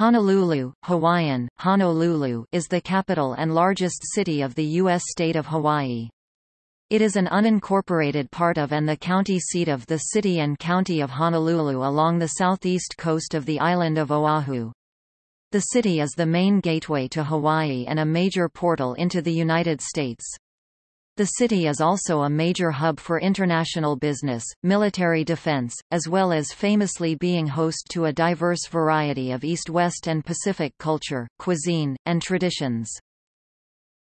Honolulu, Hawaiian, Honolulu is the capital and largest city of the U.S. state of Hawaii. It is an unincorporated part of and the county seat of the city and county of Honolulu along the southeast coast of the island of Oahu. The city is the main gateway to Hawaii and a major portal into the United States. The city is also a major hub for international business, military defense, as well as famously being host to a diverse variety of East-West and Pacific culture, cuisine, and traditions.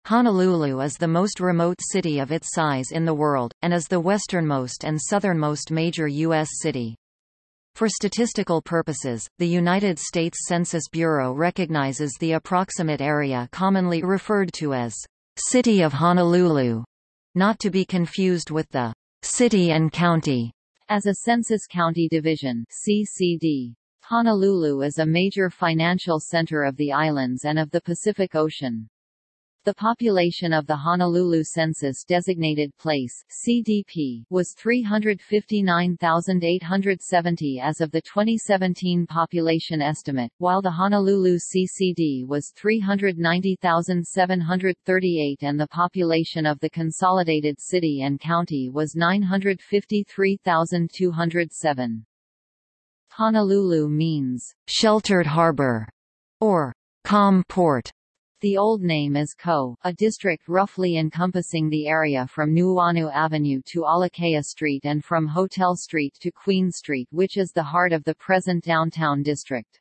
Honolulu is the most remote city of its size in the world, and is the westernmost and southernmost major U.S. city. For statistical purposes, the United States Census Bureau recognizes the approximate area commonly referred to as City of Honolulu not to be confused with the city and county as a census county division CCD. Honolulu is a major financial center of the islands and of the Pacific Ocean. The population of the Honolulu Census-designated place (CDP) was 359,870 as of the 2017 population estimate, while the Honolulu CCD was 390,738 and the population of the consolidated city and county was 953,207. Honolulu means sheltered harbor or calm port the old name is Ko, a district roughly encompassing the area from Nuuanu Avenue to Alakea Street and from Hotel Street to Queen Street which is the heart of the present downtown district.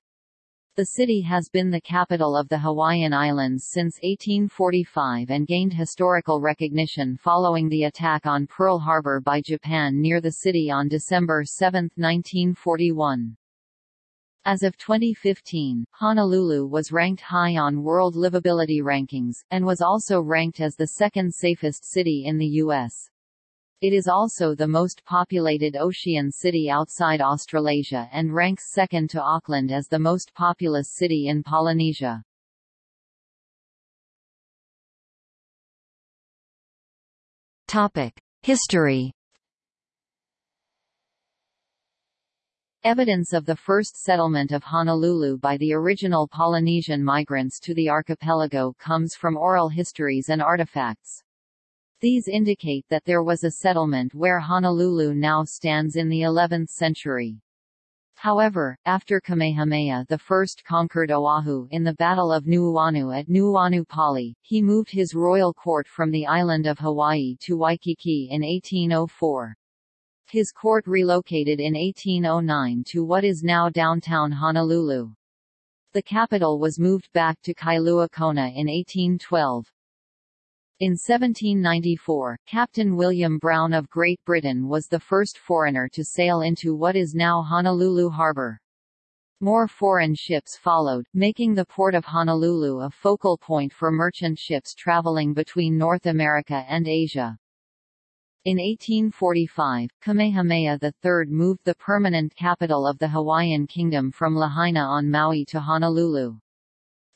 The city has been the capital of the Hawaiian Islands since 1845 and gained historical recognition following the attack on Pearl Harbor by Japan near the city on December 7, 1941. As of 2015, Honolulu was ranked high on World Livability Rankings, and was also ranked as the second safest city in the U.S. It is also the most populated ocean city outside Australasia and ranks second to Auckland as the most populous city in Polynesia. History Evidence of the first settlement of Honolulu by the original Polynesian migrants to the archipelago comes from oral histories and artifacts. These indicate that there was a settlement where Honolulu now stands in the 11th century. However, after Kamehameha I conquered Oahu in the Battle of Nuuanu at Nuuanu Pali, he moved his royal court from the island of Hawaii to Waikiki in 1804. His court relocated in 1809 to what is now downtown Honolulu. The capital was moved back to Kailua Kona in 1812. In 1794, Captain William Brown of Great Britain was the first foreigner to sail into what is now Honolulu Harbor. More foreign ships followed, making the port of Honolulu a focal point for merchant ships traveling between North America and Asia. In 1845, Kamehameha III moved the permanent capital of the Hawaiian kingdom from Lahaina on Maui to Honolulu.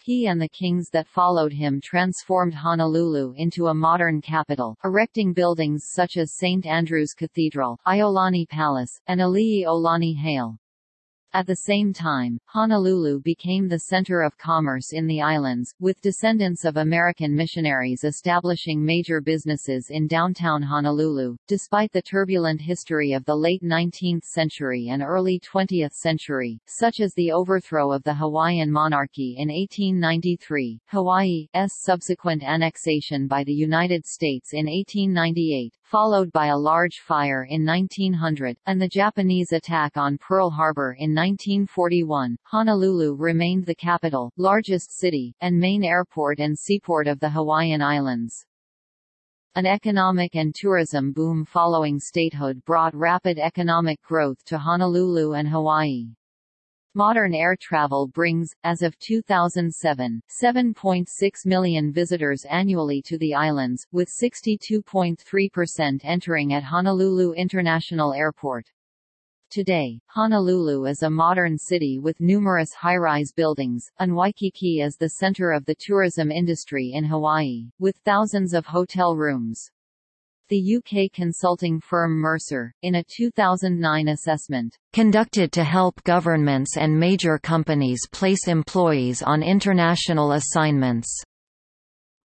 He and the kings that followed him transformed Honolulu into a modern capital, erecting buildings such as St. Andrew's Cathedral, Iolani Palace, and Ali'iolani Hale. At the same time, Honolulu became the center of commerce in the islands, with descendants of American missionaries establishing major businesses in downtown Honolulu. Despite the turbulent history of the late 19th century and early 20th century, such as the overthrow of the Hawaiian monarchy in 1893, Hawaii's subsequent annexation by the United States in 1898, followed by a large fire in 1900, and the Japanese attack on Pearl Harbor in 1941, Honolulu remained the capital, largest city, and main airport and seaport of the Hawaiian Islands. An economic and tourism boom following statehood brought rapid economic growth to Honolulu and Hawaii. Modern air travel brings, as of 2007, 7.6 million visitors annually to the islands, with 62.3% entering at Honolulu International Airport. Today, Honolulu is a modern city with numerous high-rise buildings, and Waikiki is the center of the tourism industry in Hawaii, with thousands of hotel rooms. The UK consulting firm Mercer, in a 2009 assessment, conducted to help governments and major companies place employees on international assignments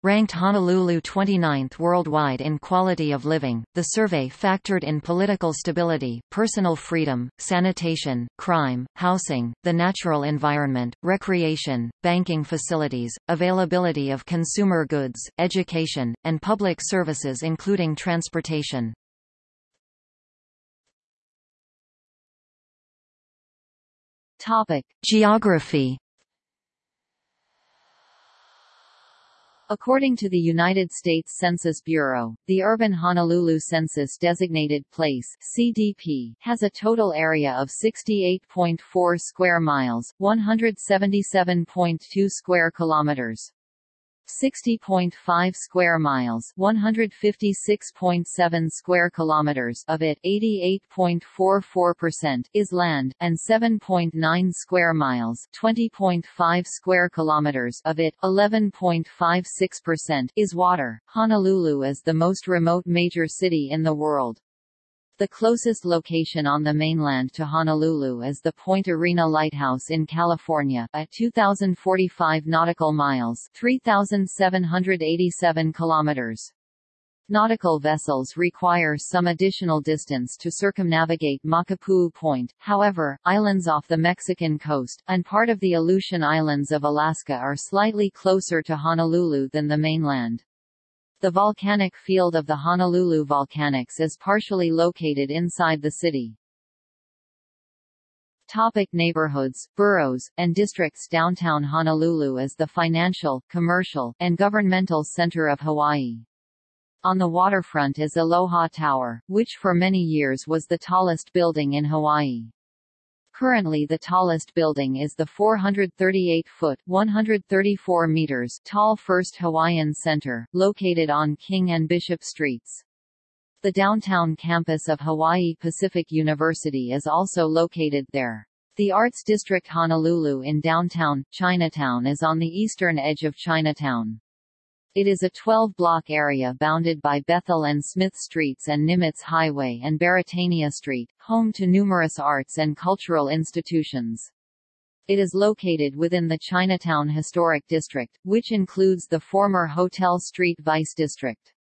ranked Honolulu 29th worldwide in quality of living. The survey factored in political stability, personal freedom, sanitation, crime, housing, the natural environment, recreation, banking facilities, availability of consumer goods, education, and public services including transportation. Topic: Geography According to the United States Census Bureau, the urban Honolulu Census-designated place (CDP) has a total area of 68.4 square miles, 177.2 square kilometers. 60.5 square miles, 156.7 square kilometers of it, 88.44% is land and 7.9 square miles, 20.5 square kilometers of it, 11.56% is water. Honolulu is the most remote major city in the world. The closest location on the mainland to Honolulu is the Point Arena Lighthouse in California, at 2,045 nautical miles 3,787 kilometers. Nautical vessels require some additional distance to circumnavigate Makapuu Point, however, islands off the Mexican coast, and part of the Aleutian Islands of Alaska are slightly closer to Honolulu than the mainland. The volcanic field of the Honolulu Volcanics is partially located inside the city. Topic neighborhoods, boroughs, and districts Downtown Honolulu is the financial, commercial, and governmental center of Hawaii. On the waterfront is Aloha Tower, which for many years was the tallest building in Hawaii. Currently the tallest building is the 438-foot (134 meters) tall First Hawaiian Center, located on King and Bishop Streets. The downtown campus of Hawaii Pacific University is also located there. The Arts District Honolulu in downtown, Chinatown is on the eastern edge of Chinatown. It is a 12-block area bounded by Bethel and Smith Streets and Nimitz Highway and Beretania Street, home to numerous arts and cultural institutions. It is located within the Chinatown Historic District, which includes the former Hotel Street Vice District.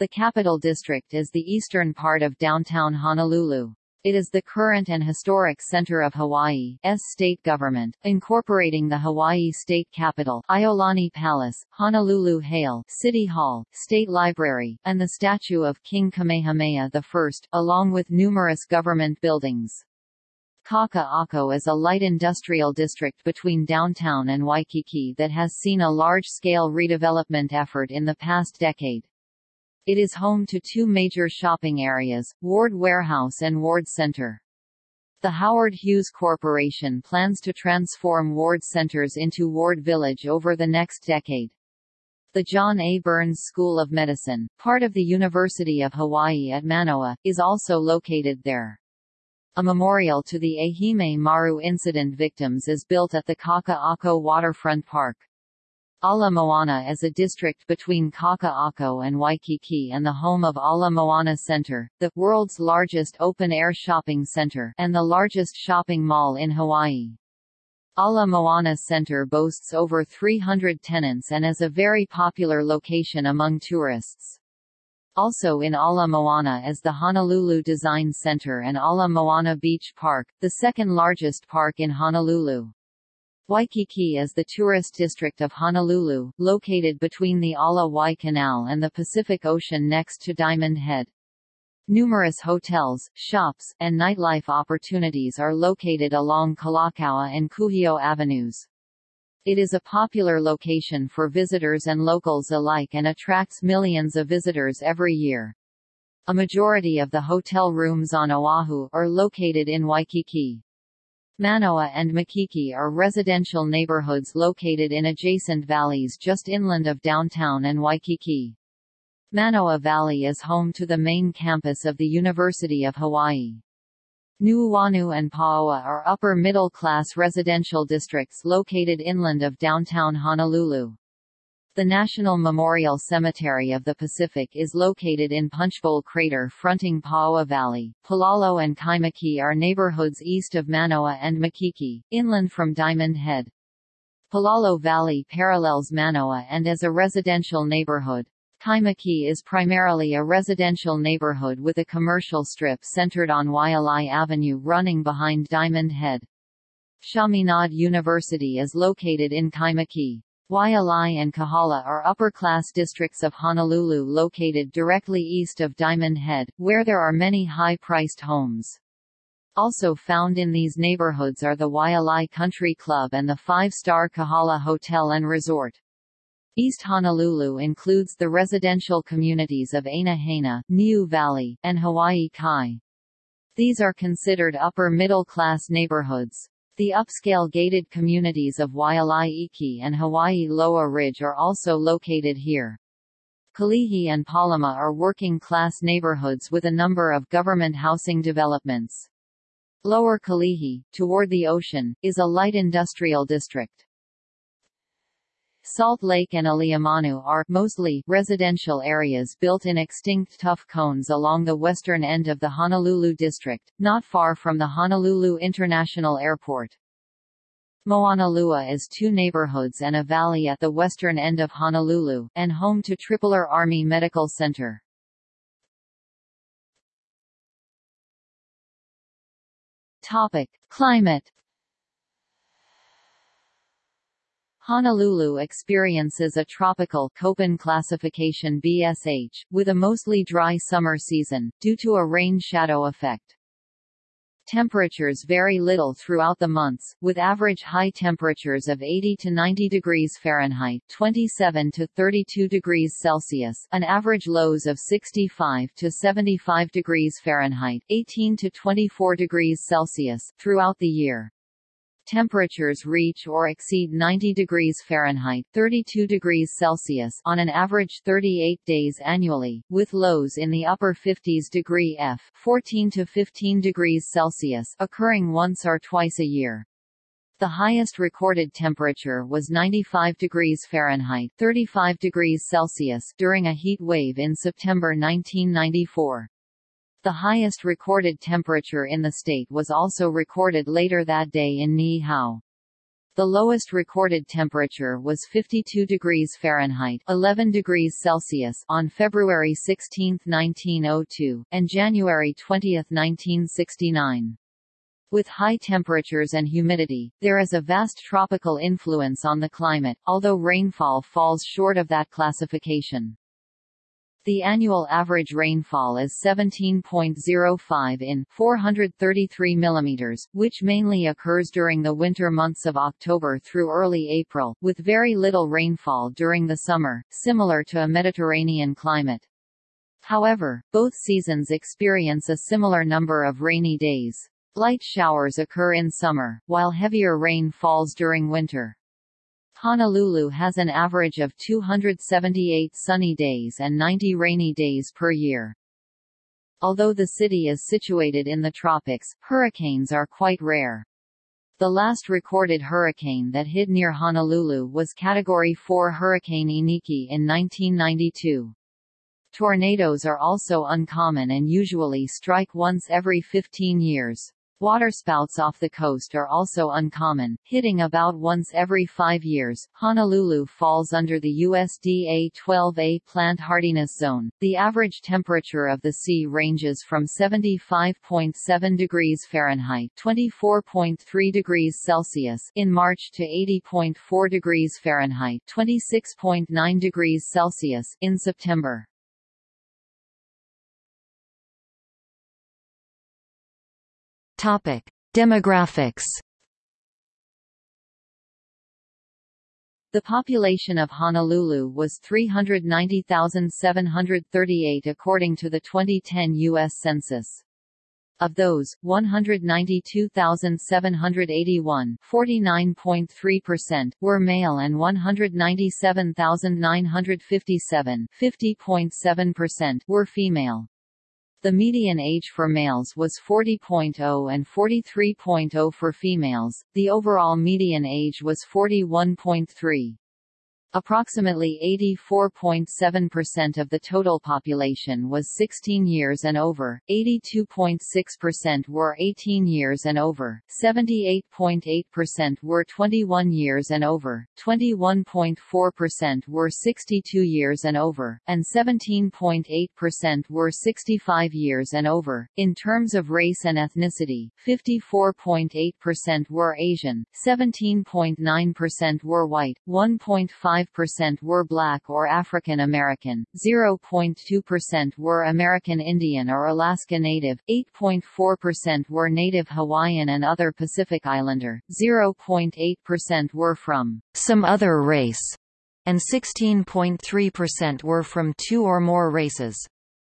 The Capital District is the eastern part of downtown Honolulu. It is the current and historic center of Hawaii's state government, incorporating the Hawaii State Capitol, Iolani Palace, Honolulu Hale, City Hall, State Library, and the statue of King Kamehameha I, along with numerous government buildings. Kaka'ako is a light industrial district between downtown and Waikiki that has seen a large-scale redevelopment effort in the past decade. It is home to two major shopping areas, Ward Warehouse and Ward Center. The Howard Hughes Corporation plans to transform Ward Centers into Ward Village over the next decade. The John A. Burns School of Medicine, part of the University of Hawaii at Manoa, is also located there. A memorial to the Ehime Maru incident victims is built at the Kaka'ako Waterfront Park. Ala Moana is a district between Kaka'ako and Waikiki and the home of Ala Moana Center, the world's largest open-air shopping center and the largest shopping mall in Hawaii. Ala Moana Center boasts over 300 tenants and is a very popular location among tourists. Also in Ala Moana is the Honolulu Design Center and Ala Moana Beach Park, the second largest park in Honolulu. Waikiki is the tourist district of Honolulu, located between the Ala-Wai Canal and the Pacific Ocean next to Diamond Head. Numerous hotels, shops, and nightlife opportunities are located along Kalakaua and Kuhio avenues. It is a popular location for visitors and locals alike and attracts millions of visitors every year. A majority of the hotel rooms on Oahu are located in Waikiki. Manoa and Makiki are residential neighborhoods located in adjacent valleys just inland of downtown and Waikiki. Manoa Valley is home to the main campus of the University of Hawaii. Nuuanu and Pauoa are upper middle-class residential districts located inland of downtown Honolulu. The National Memorial Cemetery of the Pacific is located in Punchbowl Crater fronting Pauoa Valley. Palolo and Kaimuki are neighborhoods east of Manoa and Makiki, inland from Diamond Head. Palolo Valley parallels Manoa and is a residential neighborhood. Kaimuki is primarily a residential neighborhood with a commercial strip centered on Waialae Avenue running behind Diamond Head. Chaminade University is located in Kaimuki. Waialae and Kahala are upper-class districts of Honolulu located directly east of Diamond Head, where there are many high-priced homes. Also found in these neighborhoods are the Waialae Country Club and the five-star Kahala Hotel and Resort. East Honolulu includes the residential communities of Aina Haina, Niu Valley, and Hawaii Kai. These are considered upper-middle-class neighborhoods. The upscale gated communities of Waialae Iki and Hawaii Loa Ridge are also located here. Kalihi and Palama are working-class neighborhoods with a number of government housing developments. Lower Kalihi, toward the ocean, is a light industrial district. Salt Lake and Aliamanu are mostly residential areas built in extinct tuff cones along the western end of the Honolulu district, not far from the Honolulu International Airport. Moanalua is two neighborhoods and a valley at the western end of Honolulu, and home to Tripler Army Medical Center. Topic. Climate Honolulu experiences a tropical Köppen classification BSH, with a mostly dry summer season, due to a rain-shadow effect. Temperatures vary little throughout the months, with average high temperatures of 80 to 90 degrees Fahrenheit 27 to 32 degrees Celsius and average lows of 65 to 75 degrees Fahrenheit 18 to 24 degrees Celsius throughout the year temperatures reach or exceed 90 degrees Fahrenheit 32 degrees Celsius on an average 38 days annually, with lows in the upper 50s degree F 14 to 15 degrees Celsius occurring once or twice a year. The highest recorded temperature was 95 degrees Fahrenheit 35 degrees Celsius during a heat wave in September 1994. The highest recorded temperature in the state was also recorded later that day in Niihau. The lowest recorded temperature was 52 degrees Fahrenheit 11 degrees Celsius on February 16, 1902, and January 20, 1969. With high temperatures and humidity, there is a vast tropical influence on the climate, although rainfall falls short of that classification. The annual average rainfall is 17.05 in 433 mm, which mainly occurs during the winter months of October through early April, with very little rainfall during the summer, similar to a Mediterranean climate. However, both seasons experience a similar number of rainy days. Light showers occur in summer, while heavier rain falls during winter. Honolulu has an average of 278 sunny days and 90 rainy days per year. Although the city is situated in the tropics, hurricanes are quite rare. The last recorded hurricane that hit near Honolulu was Category 4 Hurricane Iniki in 1992. Tornadoes are also uncommon and usually strike once every 15 years. Waterspouts off the coast are also uncommon, hitting about once every five years. Honolulu falls under the USDA 12A plant hardiness zone. The average temperature of the sea ranges from 75.7 degrees Fahrenheit (24.3 degrees Celsius) in March to 80.4 degrees Fahrenheit (26.9 degrees Celsius) in September. Topic: Demographics. The population of Honolulu was 390,738 according to the 2010 U.S. Census. Of those, 192,781 49.3% were male and 197,957 50.7% were female. The median age for males was 40.0 and 43.0 for females, the overall median age was 41.3. Approximately 84.7% of the total population was 16 years and over, 82.6% were 18 years and over, 78.8% were 21 years and over, 21.4% were 62 years and over, and 17.8% were 65 years and over. In terms of race and ethnicity, 54.8% were Asian, 17.9% were white, 1.5 5% were black or African American, 0.2% were American Indian or Alaska Native, 8.4% were Native Hawaiian and other Pacific Islander, 0.8% were from some other race, and 16.3% were from two or more races.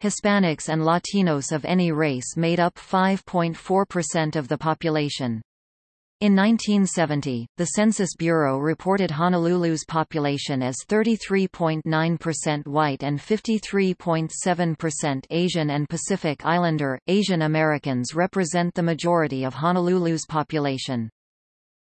Hispanics and Latinos of any race made up 5.4% of the population. In 1970, the Census Bureau reported Honolulu's population as 33.9% white and 53.7% Asian and Pacific Islander. Asian Americans represent the majority of Honolulu's population.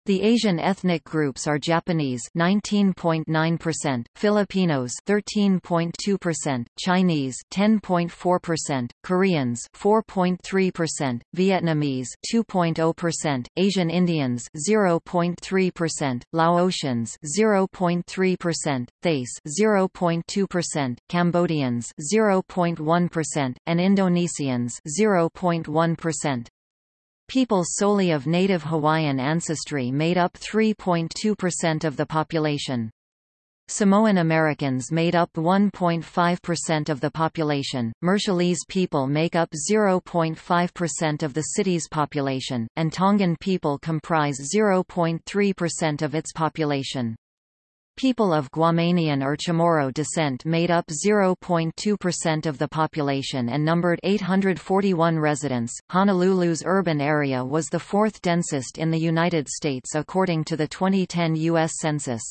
The Asian ethnic groups are Japanese 19.9%, Filipinos 13.2%, Chinese 10.4%, Koreans 4.3%, Vietnamese 2.0%, Asian Indians 0.3%, Laotians 0.3%, Thais 0.2%, Cambodians 0.1%, and Indonesians 0.1%. People solely of native Hawaiian ancestry made up 3.2% of the population. Samoan Americans made up 1.5% of the population, Marshallese people make up 0.5% of the city's population, and Tongan people comprise 0.3% of its population. People of Guamanian or Chamorro descent made up 0.2% of the population and numbered 841 residents. Honolulu's urban area was the fourth densest in the United States according to the 2010 U.S. Census.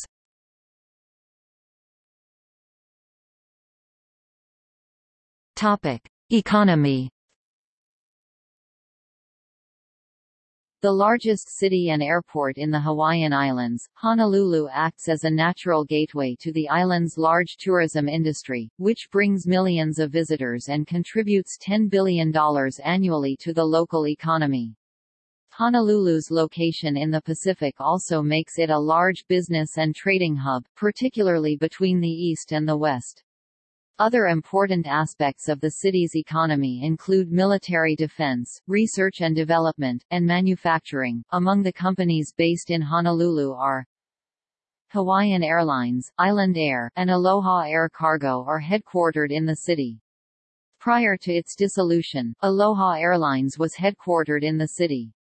Topic: Economy The largest city and airport in the Hawaiian Islands, Honolulu acts as a natural gateway to the island's large tourism industry, which brings millions of visitors and contributes $10 billion annually to the local economy. Honolulu's location in the Pacific also makes it a large business and trading hub, particularly between the east and the west. Other important aspects of the city's economy include military defense, research and development, and manufacturing. Among the companies based in Honolulu are Hawaiian Airlines, Island Air, and Aloha Air Cargo are headquartered in the city. Prior to its dissolution, Aloha Airlines was headquartered in the city.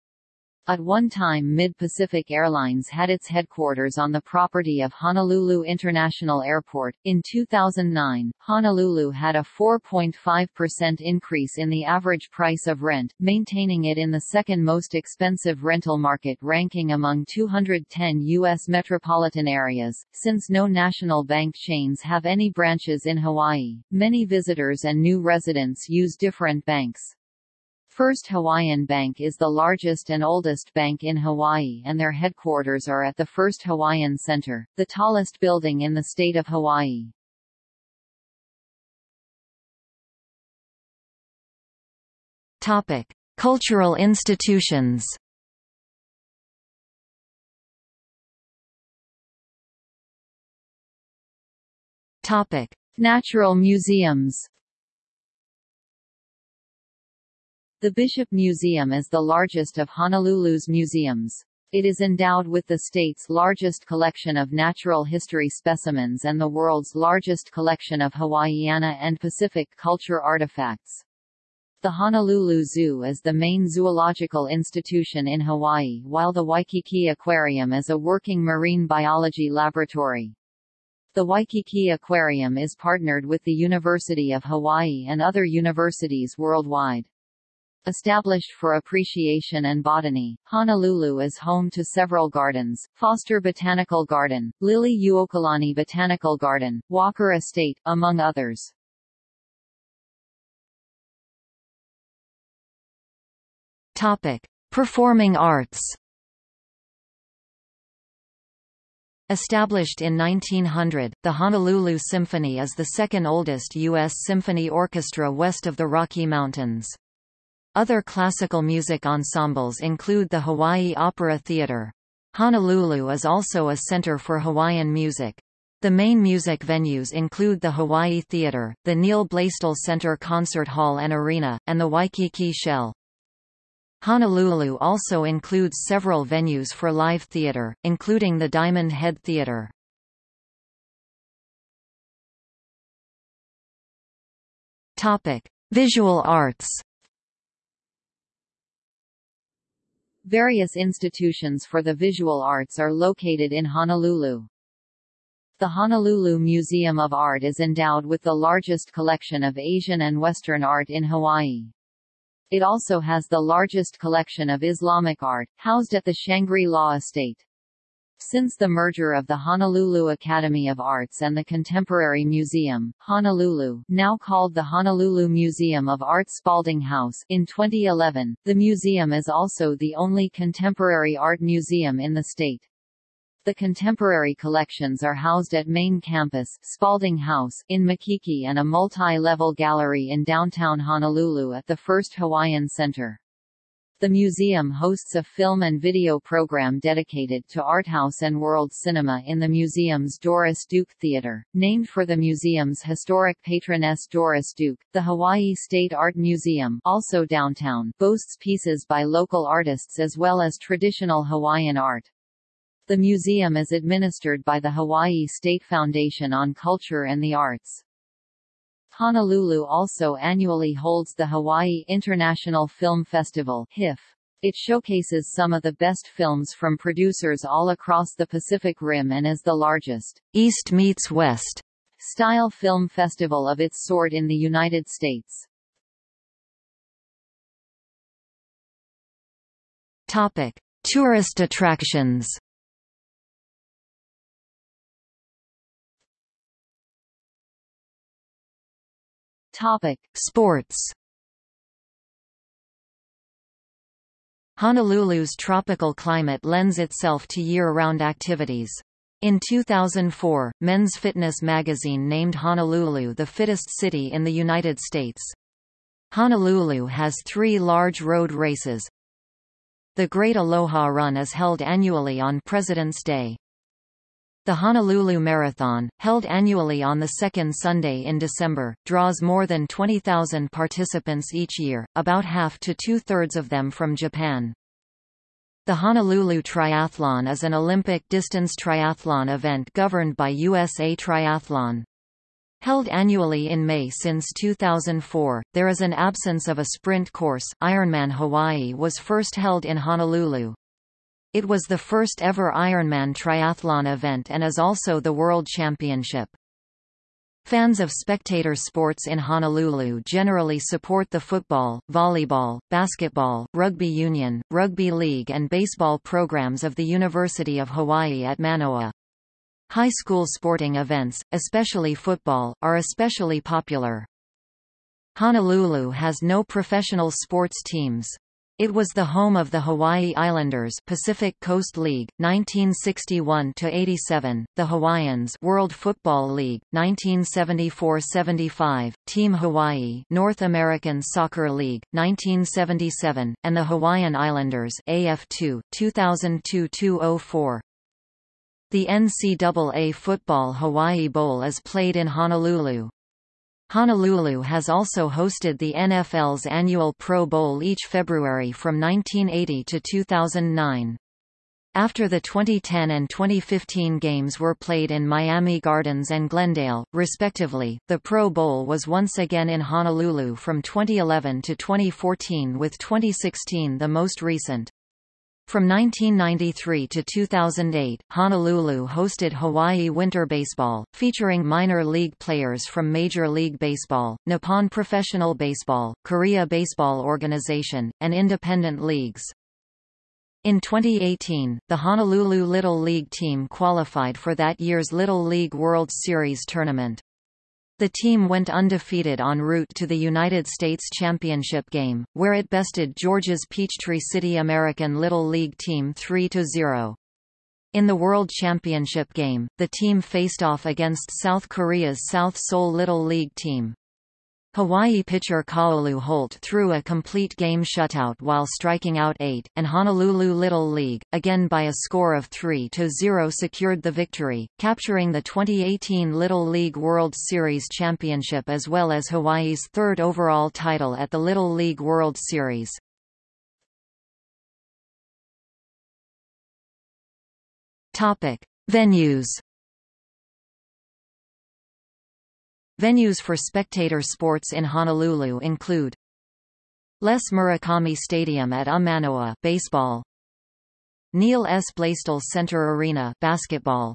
At one time Mid-Pacific Airlines had its headquarters on the property of Honolulu International Airport. In 2009, Honolulu had a 4.5% increase in the average price of rent, maintaining it in the second most expensive rental market ranking among 210 U.S. metropolitan areas. Since no national bank chains have any branches in Hawaii, many visitors and new residents use different banks. First Hawaiian Bank is the largest and oldest bank in Hawaii and their headquarters are at the First Hawaiian Center, the tallest building in the state of Hawaii. Topic: Cultural institutions. Topic: Natural museums. The Bishop Museum is the largest of Honolulu's museums. It is endowed with the state's largest collection of natural history specimens and the world's largest collection of Hawaiiana and Pacific culture artifacts. The Honolulu Zoo is the main zoological institution in Hawaii while the Waikiki Aquarium is a working marine biology laboratory. The Waikiki Aquarium is partnered with the University of Hawaii and other universities worldwide. Established for appreciation and botany, Honolulu is home to several gardens, Foster Botanical Garden, Liliuokalani Botanical Garden, Walker Estate, among others. Topic. Performing arts Established in 1900, the Honolulu Symphony is the second oldest U.S. symphony orchestra west of the Rocky Mountains. Other classical music ensembles include the Hawaii Opera Theater. Honolulu is also a center for Hawaiian music. The main music venues include the Hawaii Theater, the Neil Blaisdell Center Concert Hall and Arena, and the Waikiki Shell. Honolulu also includes several venues for live theater, including the Diamond Head Theater. Topic: Visual arts. Various institutions for the visual arts are located in Honolulu. The Honolulu Museum of Art is endowed with the largest collection of Asian and Western art in Hawaii. It also has the largest collection of Islamic art, housed at the Shangri-La Estate. Since the merger of the Honolulu Academy of Arts and the Contemporary Museum, Honolulu now called the Honolulu Museum of Art Spalding House in 2011, the museum is also the only contemporary art museum in the state. The contemporary collections are housed at Main Campus Spalding House in Makiki and a multi-level gallery in downtown Honolulu at the First Hawaiian Center. The museum hosts a film and video program dedicated to art house and world cinema in the museum's Doris Duke Theater, named for the museum's historic patroness Doris Duke. The Hawaii State Art Museum, also downtown, boasts pieces by local artists as well as traditional Hawaiian art. The museum is administered by the Hawaii State Foundation on Culture and the Arts. Honolulu also annually holds the Hawaii International Film Festival HIF. It showcases some of the best films from producers all across the Pacific Rim and is the largest East meets West style film festival of its sort in the United States. Topic: Tourist attractions. Topic: Sports. Honolulu's tropical climate lends itself to year-round activities. In 2004, Men's Fitness magazine named Honolulu the fittest city in the United States. Honolulu has three large road races. The Great Aloha Run is held annually on President's Day. The Honolulu Marathon, held annually on the second Sunday in December, draws more than 20,000 participants each year, about half to two-thirds of them from Japan. The Honolulu Triathlon is an Olympic distance triathlon event governed by USA Triathlon. Held annually in May since 2004, there is an absence of a sprint course. Ironman Hawaii was first held in Honolulu. It was the first ever Ironman triathlon event and is also the World Championship. Fans of spectator sports in Honolulu generally support the football, volleyball, basketball, rugby union, rugby league and baseball programs of the University of Hawaii at Manoa. High school sporting events, especially football, are especially popular. Honolulu has no professional sports teams. It was the home of the Hawaii Islanders Pacific Coast League 1961-87, the Hawaiians World Football League 1974-75, Team Hawaii North American Soccer League 1977, and the Hawaiian Islanders AF2 2002-204. The NCAA Football Hawaii Bowl is played in Honolulu. Honolulu has also hosted the NFL's annual Pro Bowl each February from 1980 to 2009. After the 2010 and 2015 games were played in Miami Gardens and Glendale, respectively, the Pro Bowl was once again in Honolulu from 2011 to 2014 with 2016 the most recent. From 1993 to 2008, Honolulu hosted Hawaii Winter Baseball, featuring minor league players from Major League Baseball, Nippon Professional Baseball, Korea Baseball Organization, and independent leagues. In 2018, the Honolulu Little League team qualified for that year's Little League World Series tournament. The team went undefeated en route to the United States Championship game, where it bested Georgia's Peachtree City American Little League team 3–0. In the World Championship game, the team faced off against South Korea's South Seoul Little League team. Hawaii pitcher Kaolu Holt threw a complete game shutout while striking out eight, and Honolulu Little League, again by a score of 3-0 secured the victory, capturing the 2018 Little League World Series championship as well as Hawaii's third overall title at the Little League World Series. Venues Venues for spectator sports in Honolulu include Les Murakami Stadium at Amanoa baseball, Neil S. Blaisdell Center Arena basketball,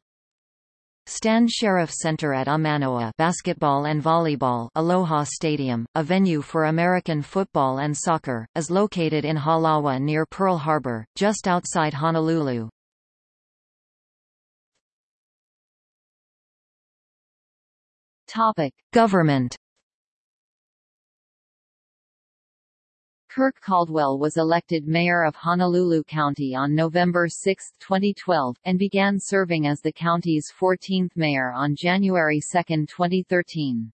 Stan Sheriff Center at Amanoa basketball and volleyball Aloha Stadium, a venue for American football and soccer, is located in Halawa near Pearl Harbor, just outside Honolulu. Topic. Government Kirk Caldwell was elected mayor of Honolulu County on November 6, 2012, and began serving as the county's 14th mayor on January 2, 2013.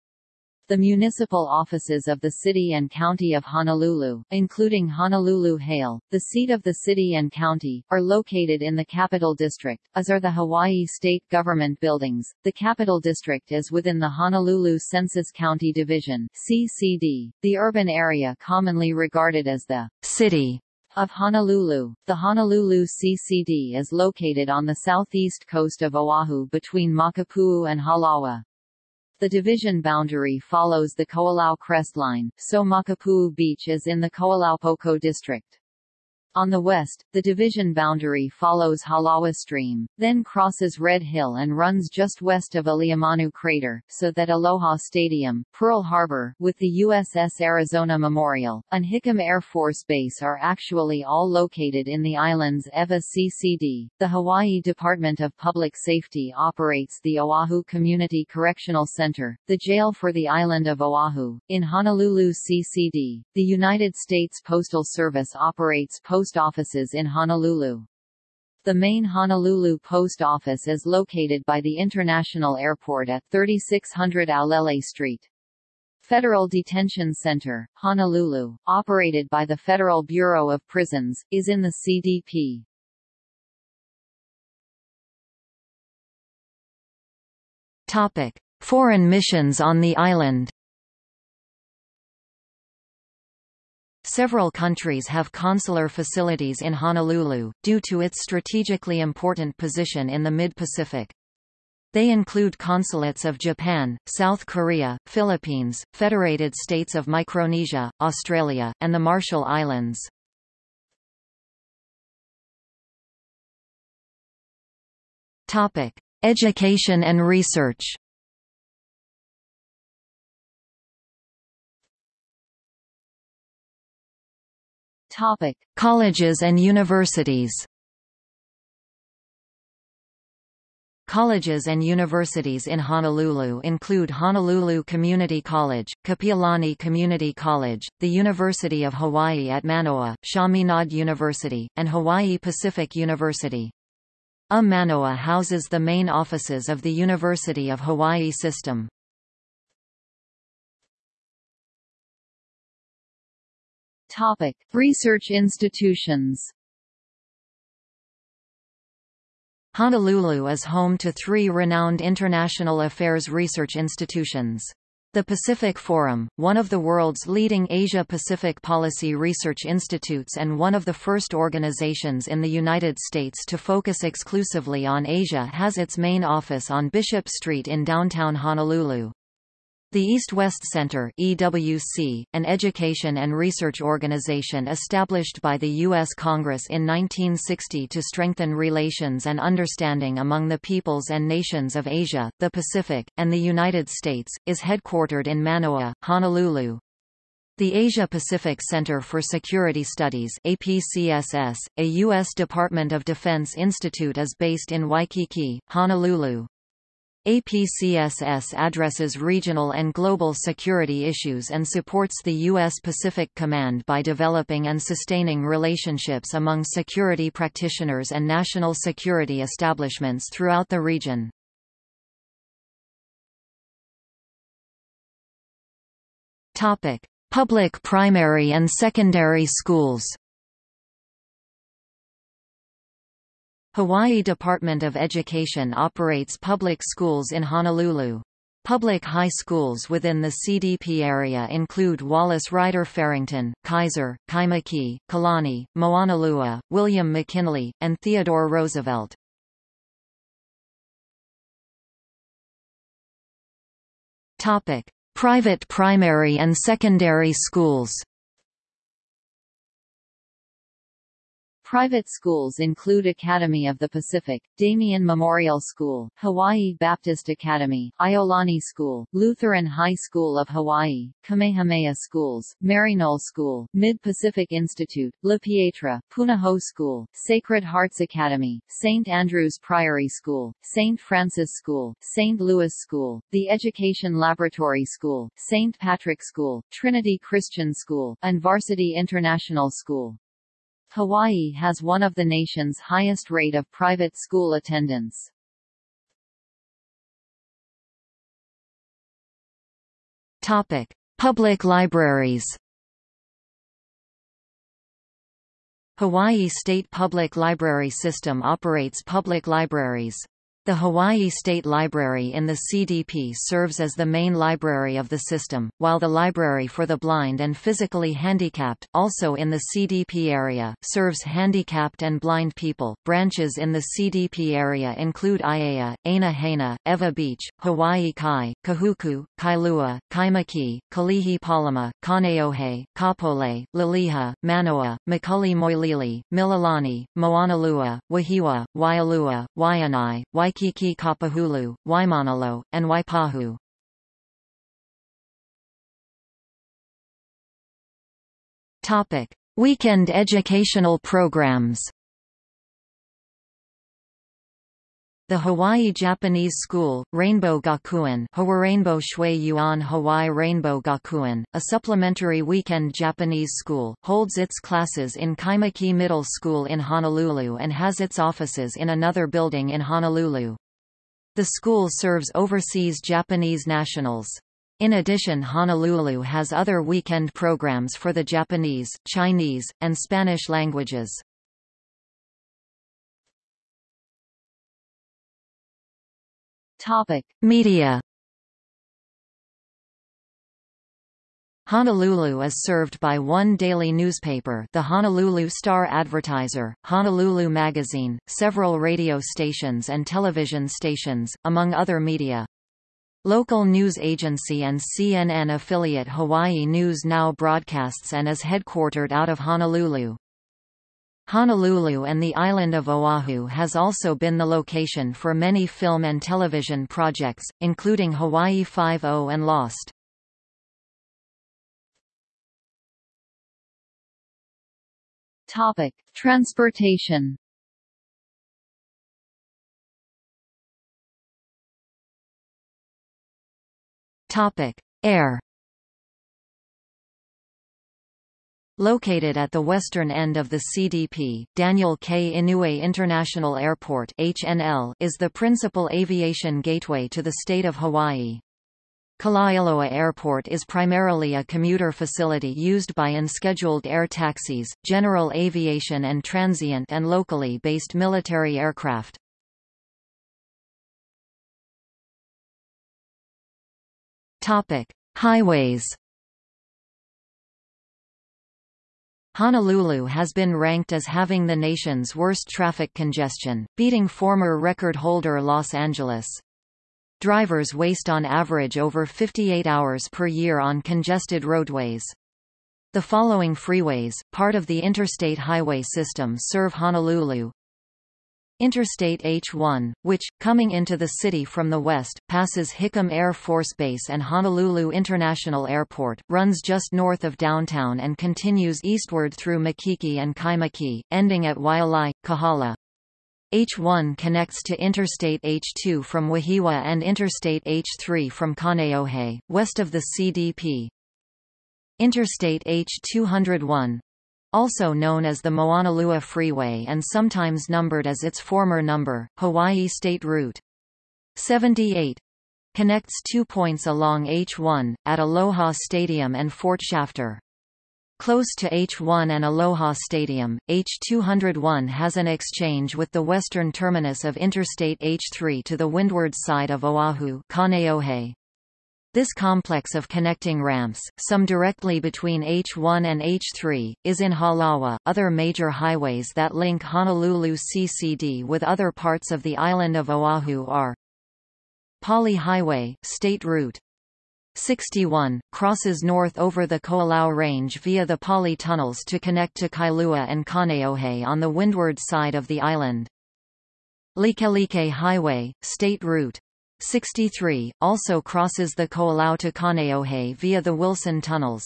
The municipal offices of the City and County of Honolulu, including Honolulu Hale, the seat of the city and county, are located in the Capital District, as are the Hawaii State Government buildings. The Capital District is within the Honolulu Census County Division (CCD), the urban area commonly regarded as the city of Honolulu. The Honolulu CCD is located on the southeast coast of Oahu between Makapuu and Halawa. The division boundary follows the Ko'olau crest line, so Makapuu Beach is in the Ko'olaupoko district. On the west, the division boundary follows Halawa Stream, then crosses Red Hill and runs just west of Aliamanu Crater, so that Aloha Stadium, Pearl Harbor, with the USS Arizona Memorial, and Hickam Air Force Base are actually all located in the island's Ewa CCD. The Hawaii Department of Public Safety operates the Oahu Community Correctional Center, the jail for the island of Oahu. In Honolulu CCD, the United States Postal Service operates post post offices in Honolulu. The main Honolulu post office is located by the International Airport at 3600 Aolele Street. Federal Detention Center, Honolulu, operated by the Federal Bureau of Prisons, is in the CDP. Topic: Foreign missions on the island. Several countries have consular facilities in Honolulu, due to its strategically important position in the mid-Pacific. They include consulates of Japan, South Korea, Philippines, Federated States of Micronesia, Australia, and the Marshall Islands. Topic: Education and research. Topic: Colleges and universities. Colleges and universities in Honolulu include Honolulu Community College, Kapiolani Community College, the University of Hawaii at Manoa, Chaminade University, and Hawaii Pacific University. A Manoa houses the main offices of the University of Hawaii system. Topic: Research institutions. Honolulu is home to three renowned international affairs research institutions. The Pacific Forum, one of the world's leading Asia-Pacific policy research institutes and one of the first organizations in the United States to focus exclusively on Asia has its main office on Bishop Street in downtown Honolulu. The East-West Center EWC, an education and research organization established by the U.S. Congress in 1960 to strengthen relations and understanding among the peoples and nations of Asia, the Pacific, and the United States, is headquartered in Manoa, Honolulu. The Asia-Pacific Center for Security Studies APCSS, a U.S. Department of Defense institute is based in Waikiki, Honolulu. APCSS addresses regional and global security issues and supports the U.S. Pacific Command by developing and sustaining relationships among security practitioners and national security establishments throughout the region. Public primary and secondary schools Hawaii Department of Education operates public schools in Honolulu. Public high schools within the CDP area include Wallace Ryder Farrington, Kaiser, Kaimuki, Kalani, Moanalua, William McKinley, and Theodore Roosevelt. Topic: Private primary and secondary schools. Private schools include Academy of the Pacific, Damien Memorial School, Hawaii Baptist Academy, Iolani School, Lutheran High School of Hawaii, Kamehameha Schools, Maryknoll School, Mid-Pacific Institute, La Pietra, Punahou School, Sacred Hearts Academy, St. Andrew's Priory School, St. Francis School, St. Louis School, The Education Laboratory School, St. Patrick School, Trinity Christian School, and Varsity International School. Hawaii has one of the nation's highest rate of private school attendance. Topic: Public libraries. Hawaii State Public Library System operates public libraries. The Hawaii State Library in the CDP serves as the main library of the system, while the Library for the Blind and Physically Handicapped, also in the CDP area, serves handicapped and blind people. Branches in the CDP area include Aiea, Aina Haina, Ewa Beach, Hawaii Kai, Kahuku, Kailua, Kaimuki, Kalihi Palama, Kaneohe, Kapolei, Liliha, Manoa, McCully Moilili, Mililani, Moanalua, Wahiawa, Waialua, Waianae, Waikiki Waikiki Kapahulu, Waimanalo, and Waipahu. Topic: Weekend educational programs. The Hawaii Japanese School, Rainbow Gakuen Rainbow Shui Yuan Hawaii Rainbow Gakuen, a supplementary weekend Japanese school, holds its classes in Kaimuki Middle School in Honolulu and has its offices in another building in Honolulu. The school serves overseas Japanese nationals. In addition Honolulu has other weekend programs for the Japanese, Chinese, and Spanish languages. Topic: Media. Honolulu is served by one daily newspaper the Honolulu Star Advertiser, Honolulu Magazine, several radio stations and television stations, among other media. Local news agency and CNN affiliate Hawaii News Now broadcasts and is headquartered out of Honolulu. Honolulu and the island of Oahu has also been the location for many film and television projects, including Hawaii Five-O and Lost. Topic: Transportation. Topic: Air. Located at the western end of the CDP, Daniel K. Inouye International Airport HNL is the principal aviation gateway to the state of Hawaii. Kalaeloa Airport is primarily a commuter facility used by unscheduled air taxis, general aviation and transient and locally based military aircraft. Topic: Highways Honolulu has been ranked as having the nation's worst traffic congestion, beating former record holder Los Angeles. Drivers waste on average over 58 hours per year on congested roadways. The following freeways, part of the interstate highway system serve Honolulu, Interstate H-1, which, coming into the city from the west, passes Hickam Air Force Base and Honolulu International Airport, runs just north of downtown and continues eastward through Makiki and Kaimuki, ending at Waialae, Kahala. H1 connects to Interstate H2 from Wahiawa and Interstate H3 from Kaneohe, west of the CDP. Interstate H201 also known as the Moanalua Freeway and sometimes numbered as its former number, Hawaii State Route 78 connects two points along H1, at Aloha Stadium and Fort Shafter. Close to H1 and Aloha Stadium, H201 has an exchange with the western terminus of Interstate H3 to the windward side of Oahu Kaneohe. This complex of connecting ramps, some directly between H1 and H3, is in Halawa. Other major highways that link Honolulu CCD with other parts of the island of Oahu are Pali Highway, State Route 61, crosses north over the Ko'olau Range via the Pali tunnels to connect to Kailua and Kaneohe on the windward side of the island. Likelike Highway, State Route 63, also crosses the Ko'olau to Kaneohe via the Wilson Tunnels.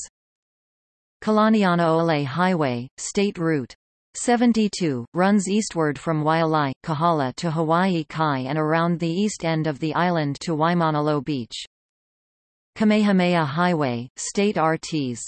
Kalanianaole Highway, State Route 72, runs eastward from Waialae, Kahala to Hawaii Kai and around the east end of the island to Waimanalo Beach. Kamehameha Highway, State RTs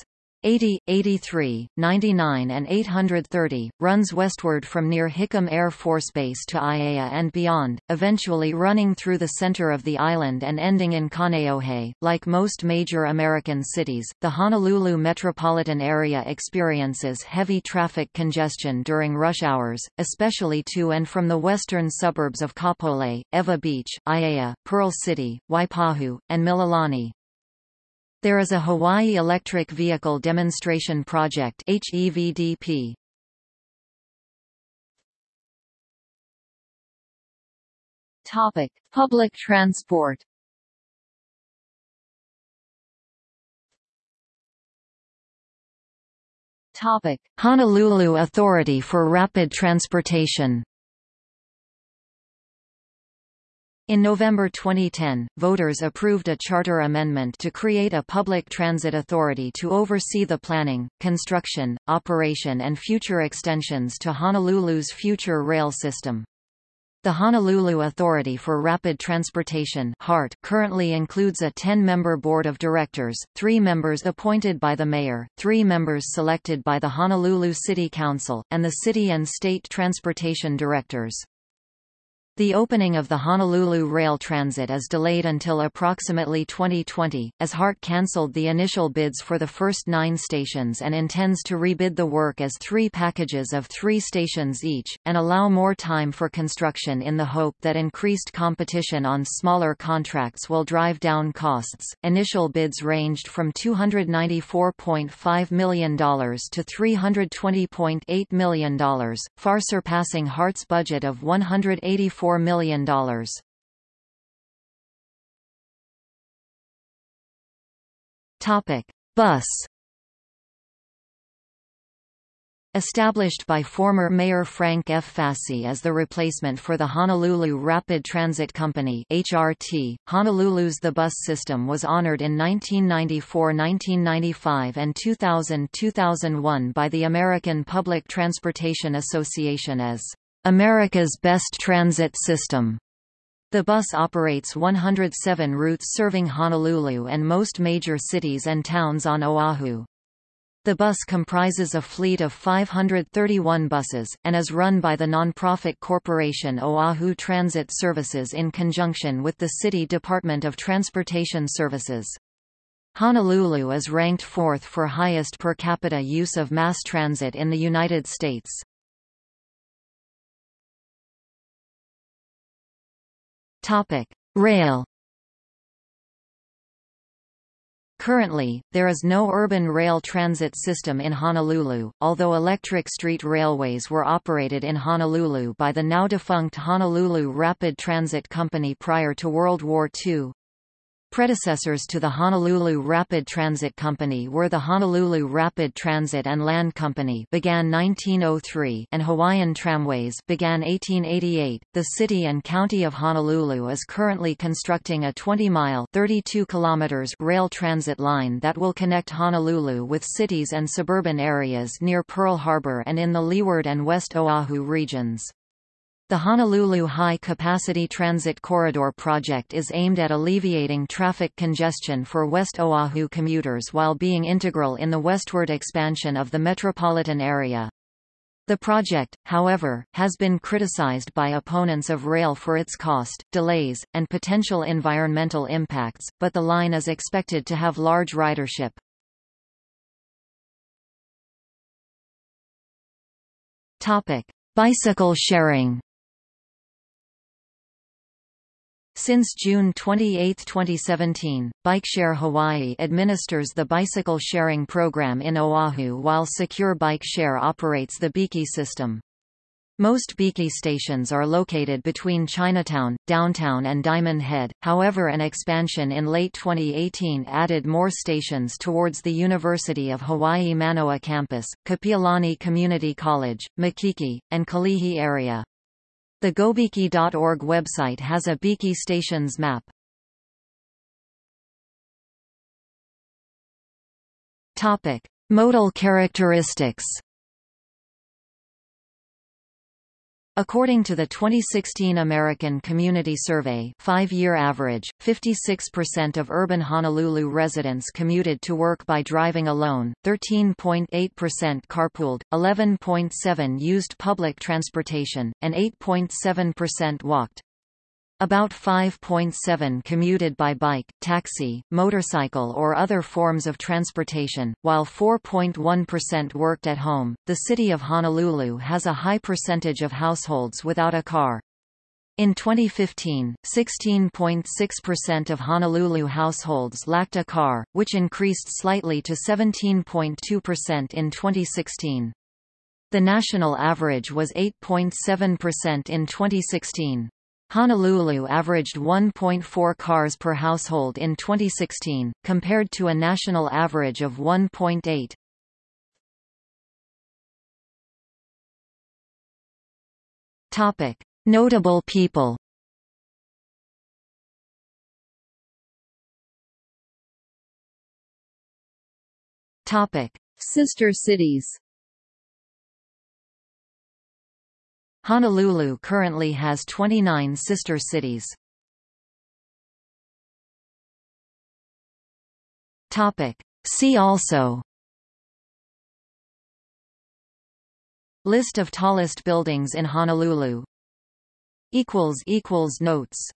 80, 83, 99 and 830, runs westward from near Hickam Air Force Base to Aiea and beyond, eventually running through the center of the island and ending in Kaneohe. Like most major American cities, the Honolulu metropolitan area experiences heavy traffic congestion during rush hours, especially to and from the western suburbs of Kapolei, Ewa Beach, Aiea, Pearl City, Waipahu, and Mililani. There is a Hawaii Electric Vehicle Demonstration Project HEVDP. Topic: Public transport. Topic: Honolulu Authority for Rapid Transportation. In November 2010, voters approved a charter amendment to create a public transit authority to oversee the planning, construction, operation and future extensions to Honolulu's future rail system. The Honolulu Authority for Rapid Transportation HART currently includes a 10-member board of directors, three members appointed by the mayor, three members selected by the Honolulu City Council, and the city and state transportation directors. The opening of the Honolulu Rail Transit is delayed until approximately 2020, as HART cancelled the initial bids for the first nine stations and intends to rebid the work as three packages of three stations each, and allow more time for construction in the hope that increased competition on smaller contracts will drive down costs. Initial bids ranged from $294.5 million to $320.8 million, far surpassing HART's budget of $184 $4 million. Topic: Bus Established by former Mayor Frank F. Fasi as the replacement for the Honolulu Rapid Transit Company HRT, Honolulu's The Bus system was honored in 1994-1995 and 2000-2001 by the American Public Transportation Association as America's Best Transit System. The bus operates 107 routes serving Honolulu and most major cities and towns on Oahu. The bus comprises a fleet of 531 buses, and is run by the nonprofit corporation Oahu Transit Services in conjunction with the City Department of Transportation Services. Honolulu is ranked fourth for highest per capita use of mass transit in the United States. Topic: Rail. Currently, there is no urban rail transit system in Honolulu, although electric street railways were operated in Honolulu by the now-defunct Honolulu Rapid Transit Company prior to World War II. Predecessors to the Honolulu Rapid Transit Company were the Honolulu Rapid Transit and Land Company began 1903 and Hawaiian Tramways began 1888. The city and county of Honolulu is currently constructing a 20-mile (32 kilometers) rail transit line that will connect Honolulu with cities and suburban areas near Pearl Harbor and in the Leeward and West Oahu regions. The Honolulu High Capacity Transit Corridor project is aimed at alleviating traffic congestion for West Oahu commuters while being integral in the westward expansion of the metropolitan area. The project, however, has been criticized by opponents of rail for its cost, delays, and potential environmental impacts, but the line is expected to have large ridership. Bicycle sharing Since June 28, 2017, BikeShare Hawaii administers the bicycle sharing program in Oahu while Secure Bike Share operates the Biki system. Most Biki stations are located between Chinatown, downtown and Diamond Head, however an expansion in late 2018 added more stations towards the University of Hawaii Manoa campus, Kapiolani Community College, Makiki, and Kalihi area. The gobiki.org website has a Biki stations map. Topic: Modal characteristics. According to the 2016 American Community Survey five-year average, 56% of urban Honolulu residents commuted to work by driving alone, 13.8% carpooled, 11.7 used public transportation, and 8.7% walked. About 5.7 commuted by bike, taxi, motorcycle or other forms of transportation, while 4.1% worked at home. The city of Honolulu has a high percentage of households without a car. In 2015, 16.6% of Honolulu households lacked a car, which increased slightly to 17.2% in 2016. The national average was 8.7% in 2016. Honolulu averaged 1.4 cars per household in 2016, compared to a national average of 1.8. Topic: Notable people. Topic: Sister cities. Honolulu currently has 29 sister cities. Topic. See also List of tallest buildings in Honolulu Notes